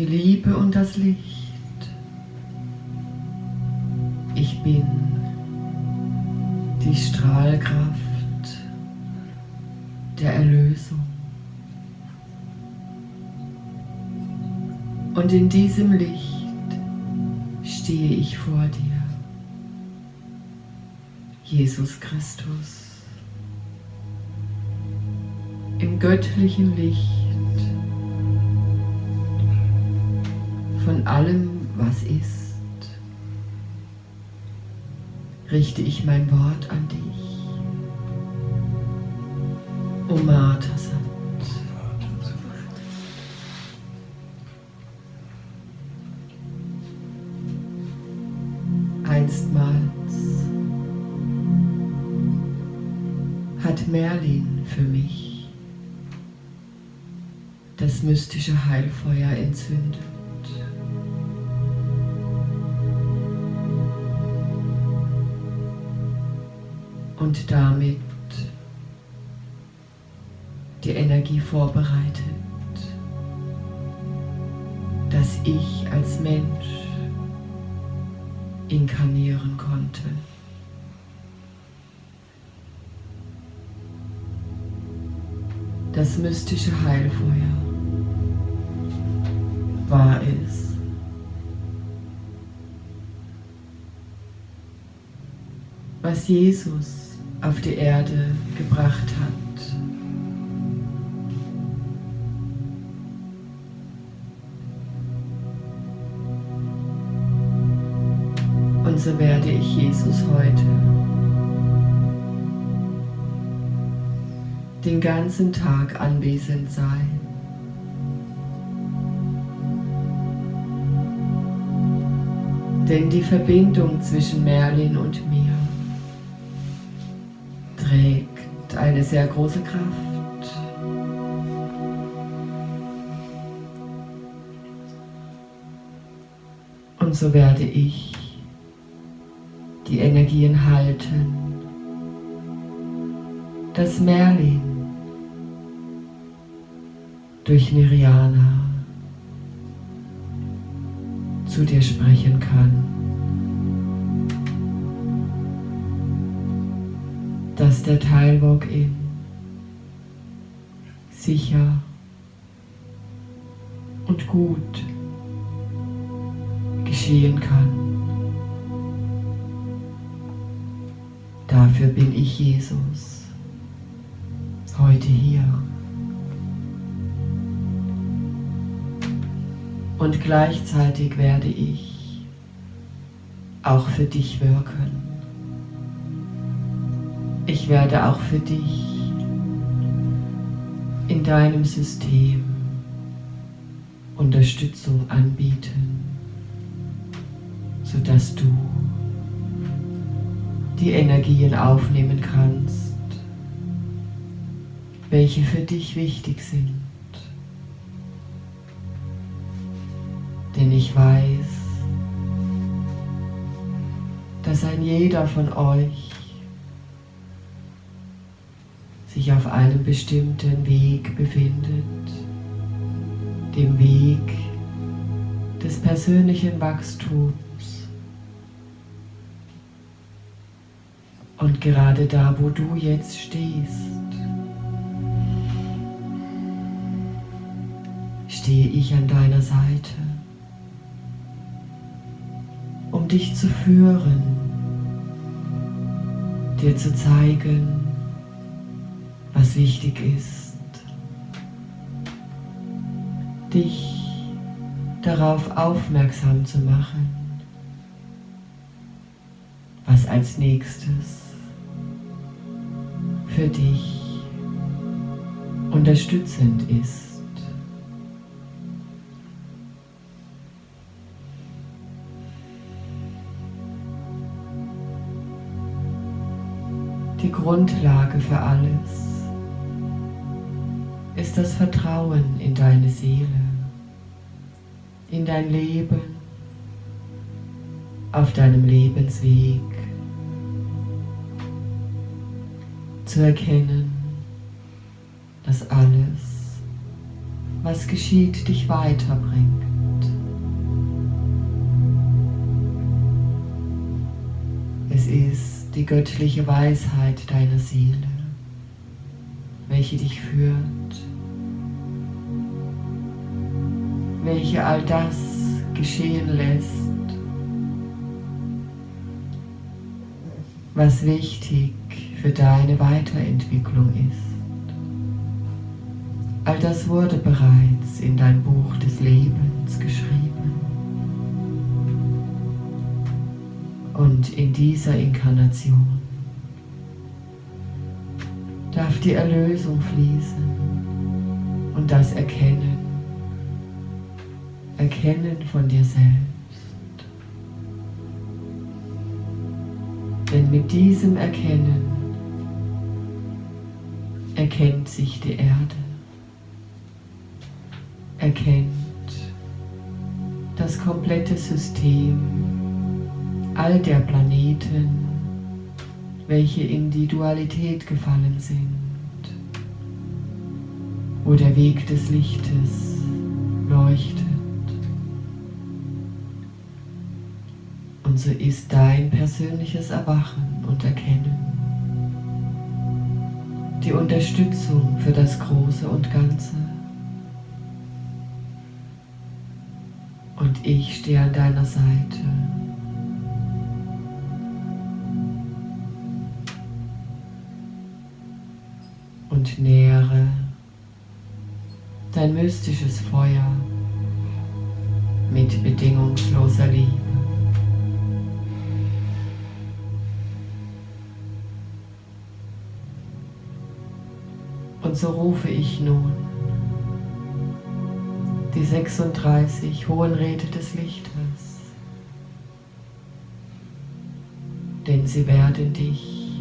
die Liebe und das Licht. Ich bin die Strahlkraft der Erlösung. Und in diesem Licht stehe ich vor dir, Jesus Christus, im göttlichen Licht allem, was ist, richte ich mein Wort an dich. O Matasat. Einstmals hat Merlin für mich das mystische Heilfeuer entzündet. Und damit die Energie vorbereitet, dass ich als Mensch inkarnieren konnte. Das mystische Heilfeuer war es, was Jesus auf die Erde gebracht hat. so werde ich Jesus heute den ganzen Tag anwesend sein. Denn die Verbindung zwischen Merlin und mir eine sehr große Kraft. Und so werde ich die Energien halten. Das Merlin durch Niriana zu dir sprechen kann. Der Teilwalk-In sicher und gut geschehen kann. Dafür bin ich Jesus, heute hier. Und gleichzeitig werde ich auch für dich wirken. Ich werde auch für dich in deinem System Unterstützung anbieten, sodass du die Energien aufnehmen kannst, welche für dich wichtig sind. Denn ich weiß, dass ein jeder von euch sich auf einem bestimmten Weg befindet, dem Weg des persönlichen Wachstums. Und gerade da, wo du jetzt stehst, stehe ich an deiner Seite, um dich zu führen, dir zu zeigen, was wichtig ist, dich darauf aufmerksam zu machen, was als nächstes für dich unterstützend ist. Die Grundlage für alles ist das Vertrauen in deine Seele, in dein Leben, auf deinem Lebensweg. zu erkennen, dass alles, was geschieht, dich weiterbringt. Es ist die göttliche Weisheit deiner Seele, welche dich führt, welche all das geschehen lässt, was wichtig für deine Weiterentwicklung ist. All das wurde bereits in dein Buch des Lebens geschrieben. Und in dieser Inkarnation darf die Erlösung fließen und das Erkennen, Erkennen von dir selbst. Denn mit diesem Erkennen erkennt sich die Erde, erkennt das komplette System all der Planeten, welche in die Dualität gefallen sind, wo der Weg des Lichtes leuchtet. So ist dein persönliches Erwachen und Erkennen die Unterstützung für das Große und Ganze. Und ich stehe an deiner Seite. Und nähere dein mystisches Feuer mit bedingungsloser Liebe. Und so rufe ich nun die 36 hohen Räte des Lichtes, denn sie werden dich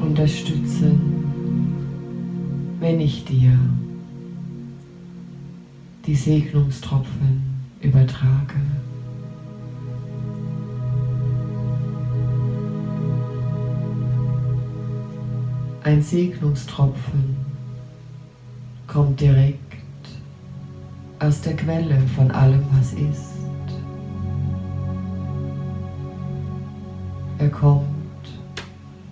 unterstützen, wenn ich dir die Segnungstropfen übertrage. Ein Segnungstropfen kommt direkt aus der Quelle von allem, was ist. Er kommt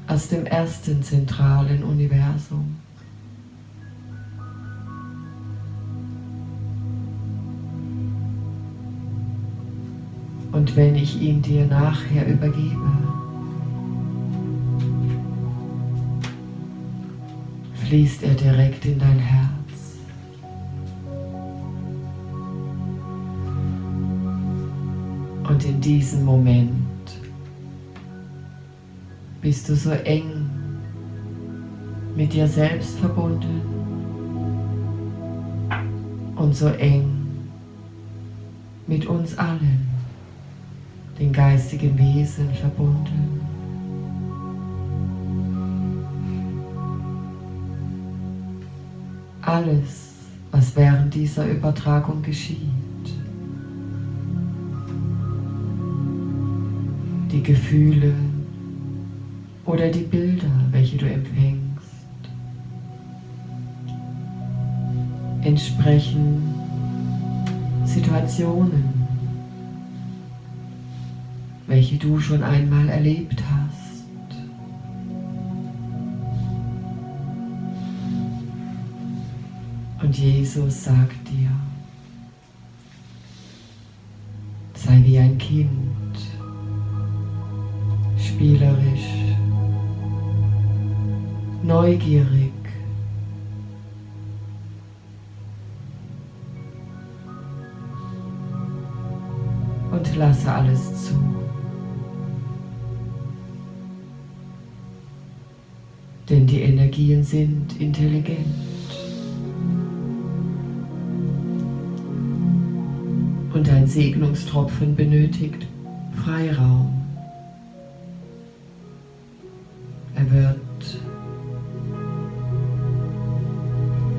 aus dem ersten zentralen Universum. Und wenn ich ihn dir nachher übergebe, fließt er direkt in dein Herz. Und in diesem Moment bist du so eng mit dir selbst verbunden und so eng mit uns allen, den geistigen Wesen verbunden. Alles, was während dieser Übertragung geschieht. Die Gefühle oder die Bilder, welche du empfängst, entsprechen Situationen, welche du schon einmal erlebt hast. Und Jesus sagt dir, sei wie ein Kind, spielerisch, neugierig, und lasse alles zu. Denn die Energien sind intelligent. Und ein Segnungstropfen benötigt Freiraum. Er wird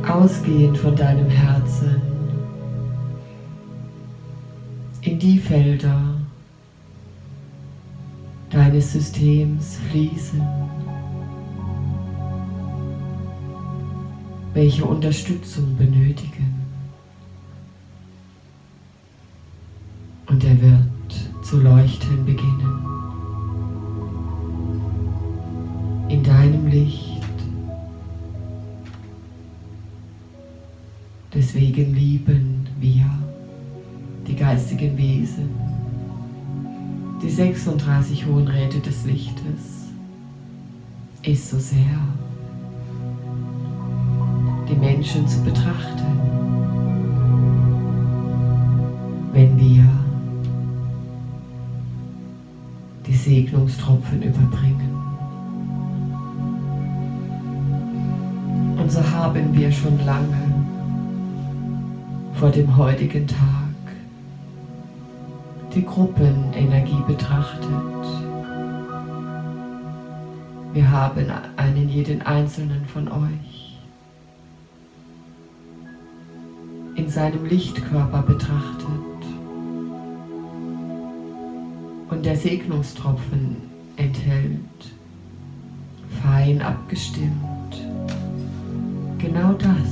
ausgehend von deinem Herzen in die Felder deines Systems fließen. welche Unterstützung benötigen. Zu leuchten beginnen. In deinem Licht. Deswegen lieben wir die geistigen Wesen, die 36 hohen Räte des Lichtes, ist so sehr, die Menschen zu betrachten, Segnungstropfen überbringen. Und so haben wir schon lange vor dem heutigen Tag die Gruppenenergie betrachtet. Wir haben einen jeden einzelnen von euch in seinem Lichtkörper betrachtet der Segnungstropfen enthält, fein abgestimmt, genau das,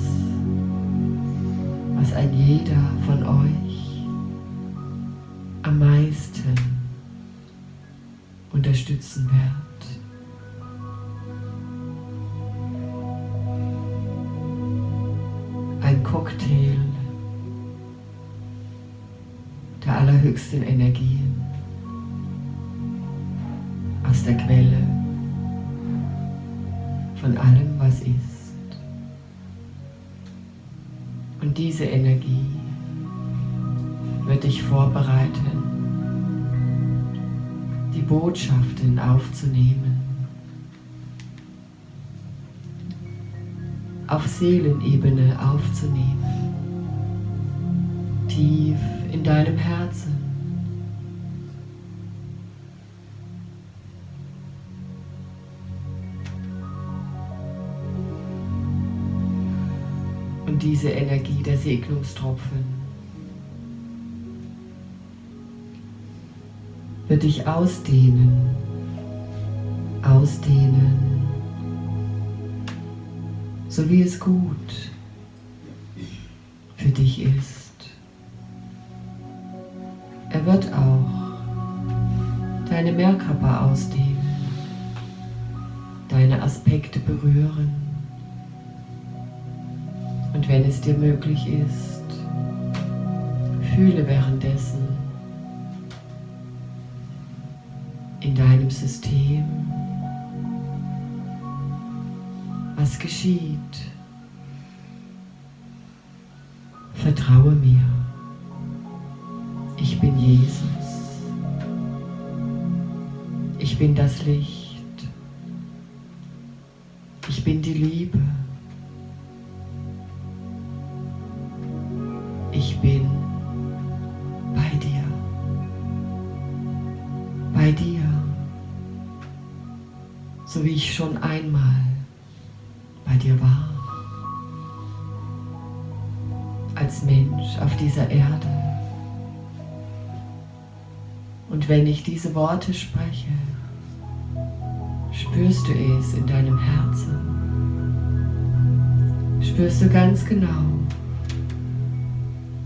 was ein jeder von euch am meisten unterstützen wird. Ein Cocktail der allerhöchsten Energien der Quelle von allem, was ist. Und diese Energie wird dich vorbereiten, die Botschaften aufzunehmen, auf Seelenebene aufzunehmen, tief in deinem Herzen. Diese Energie der Segnungstropfen. Wird dich ausdehnen, ausdehnen, so wie es gut für dich ist. Er wird auch deine Mehrkörper ausdehnen, deine Aspekte berühren wenn es dir möglich ist, fühle währenddessen in deinem System, was geschieht. Vertraue mir. Ich bin Jesus. Ich bin das Licht. Ich bin die Liebe. Schon einmal bei dir war. Als Mensch auf dieser Erde. Und wenn ich diese Worte spreche, spürst du es in deinem Herzen. Spürst du ganz genau,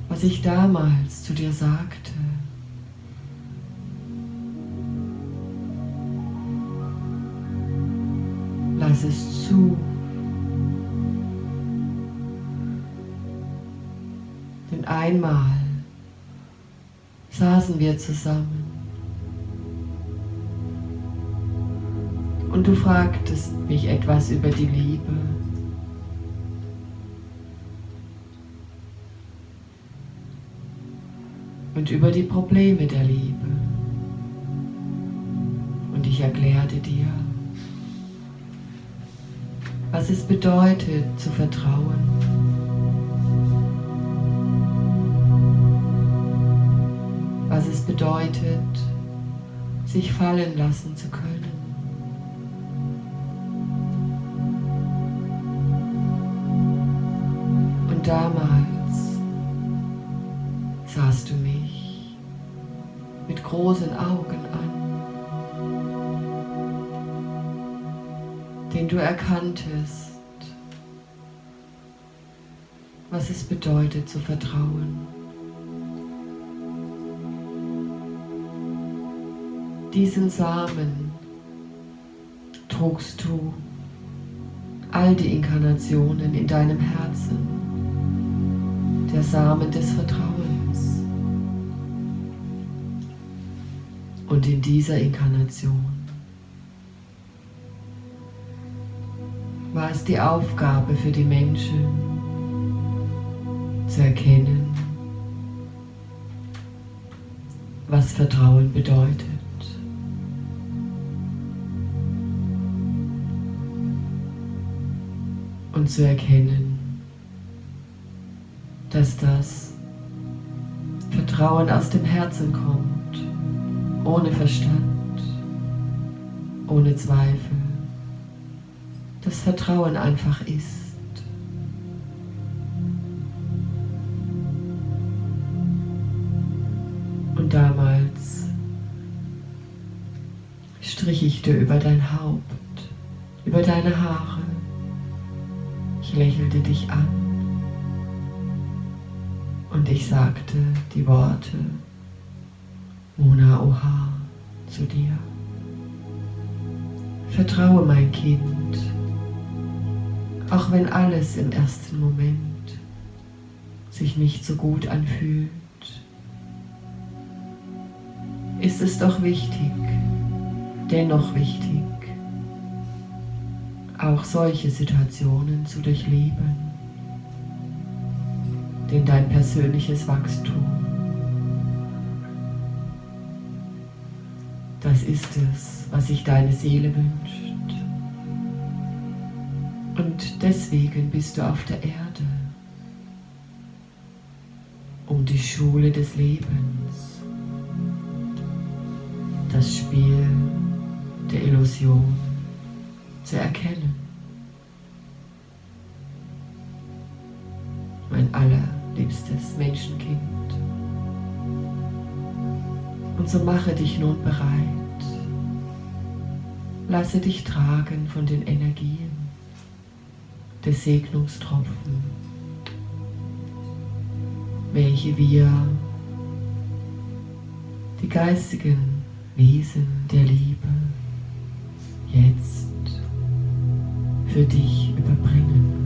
was ich damals zu dir sagte. Lass es zu. Denn einmal saßen wir zusammen und du fragtest mich etwas über die Liebe. und über die Probleme der Liebe. Und ich erklärte dir, was es bedeutet zu vertrauen. Was es bedeutet, sich fallen lassen zu können. Und damals sahst du mich mit großen Augen du erkanntest was es bedeutet zu vertrauen. Diesen Samen trugst du all die Inkarnationen in deinem Herzen, der Samen des Vertrauens. Und in dieser Inkarnation war es die Aufgabe für die Menschen zu erkennen, was Vertrauen bedeutet. Und zu erkennen, dass das Vertrauen aus dem Herzen kommt, ohne Verstand, ohne Zweifel das Vertrauen einfach ist. Und damals strich ich dir über dein Haupt, über deine Haare. Ich lächelte dich an und ich sagte die Worte Mona Oha zu dir. Vertraue mein Kind auch wenn alles im ersten Moment sich nicht so gut anfühlt, ist es doch wichtig, dennoch wichtig, auch solche Situationen zu durchleben. Denn dein persönliches Wachstum, das ist es, was sich deine Seele wünscht. Und deswegen bist du auf der Erde, um die Schule des Lebens, das Spiel der Illusion zu erkennen. Mein allerliebstes Menschenkind. Und so mache dich nun bereit. Lasse dich tragen von den Energien des Segnungstropfen, welche wir, die geistigen Wesen der Liebe, jetzt für dich überbringen.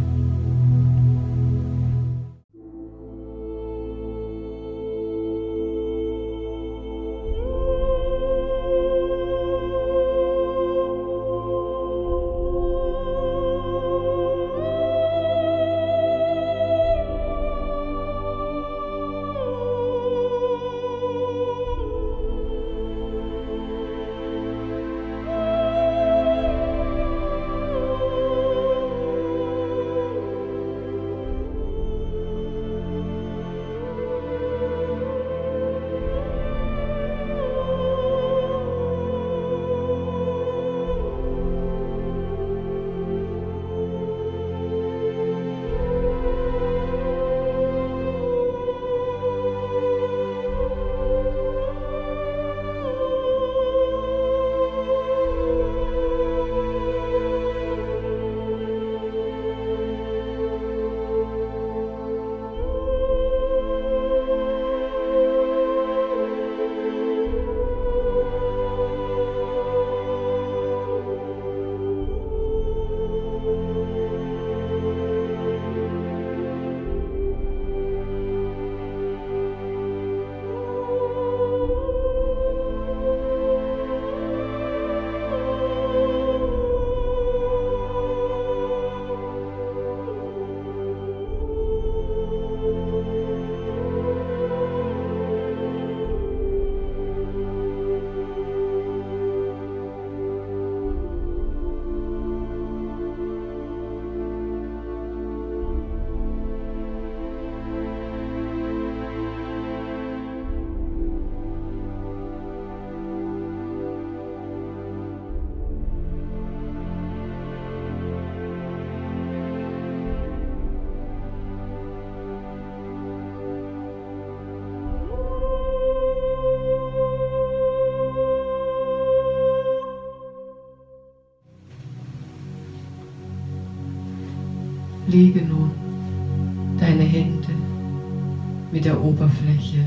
Mit der Oberfläche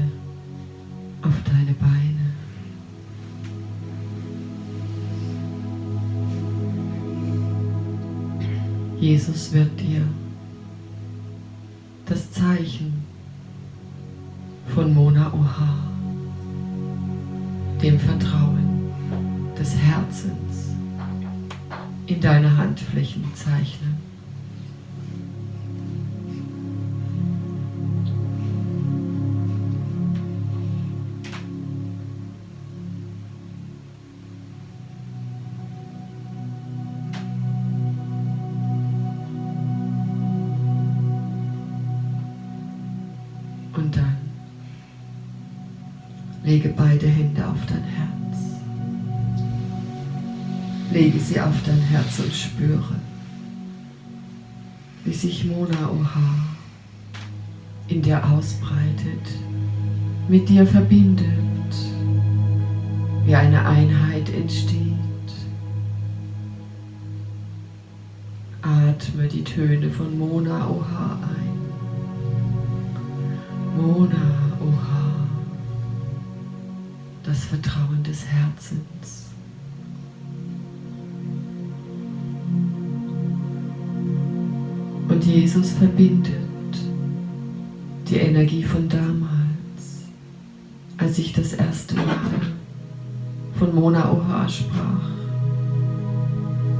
auf deine Beine. Jesus wird dir das Zeichen von Mona Oha, dem Vertrauen des Herzens, in deine Handflächen zeichnen. Lege beide Hände auf dein Herz. Lege sie auf dein Herz und spüre, wie sich Mona Oha in dir ausbreitet, mit dir verbindet, wie eine Einheit entsteht. Atme die Töne von Mona Oha ein. Mona Oha, das Vertrauen des Herzens. Und Jesus verbindet die Energie von damals, als ich das erste Mal von Mona Oha sprach,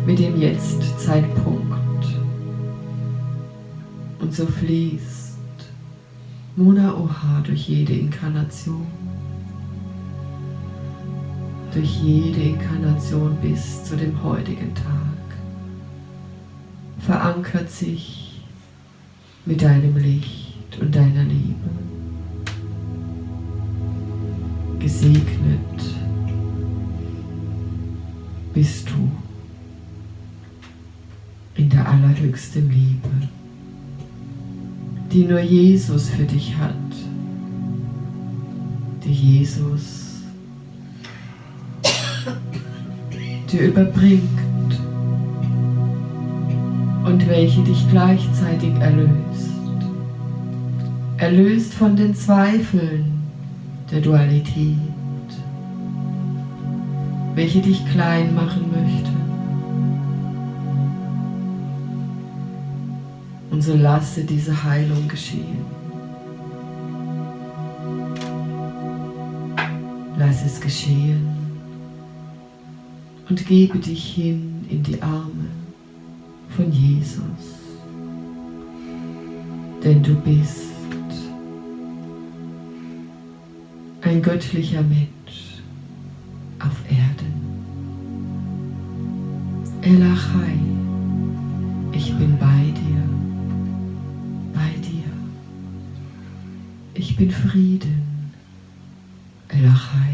mit dem Jetzt-Zeitpunkt. Und so fließt Mona Oha durch jede Inkarnation. Durch jede Inkarnation bis zu dem heutigen Tag verankert sich mit deinem Licht und deiner Liebe. Gesegnet bist du in der allerhöchsten Liebe die nur Jesus für dich hat, die Jesus dir überbringt und welche dich gleichzeitig erlöst. Erlöst von den Zweifeln der Dualität, welche dich klein machen möchte. Und so lasse diese Heilung geschehen. Lass es geschehen und gebe dich hin in die Arme von Jesus. Denn du bist ein göttlicher Mensch auf Erden. Elachai, ich bin bei dir. Ich bin Frieden, Elachai.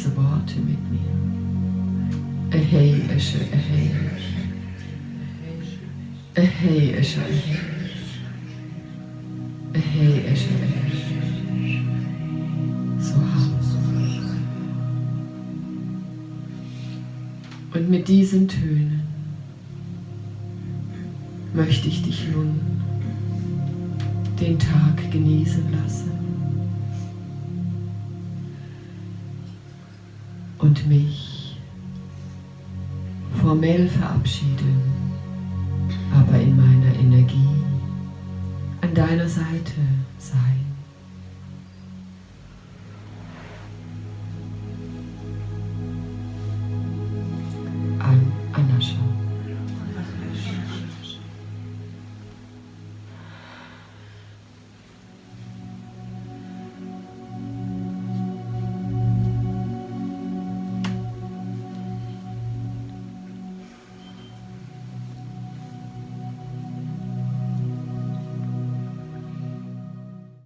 Diese Worte mit mir. Hey, Esche, hey. Hey, Esche, hey. Hey, Esche, hey. Und mit diesen Tönen möchte ich dich nun den Tag genießen lassen und mich formell verabschieden, aber in meiner Energie an deiner Seite sein.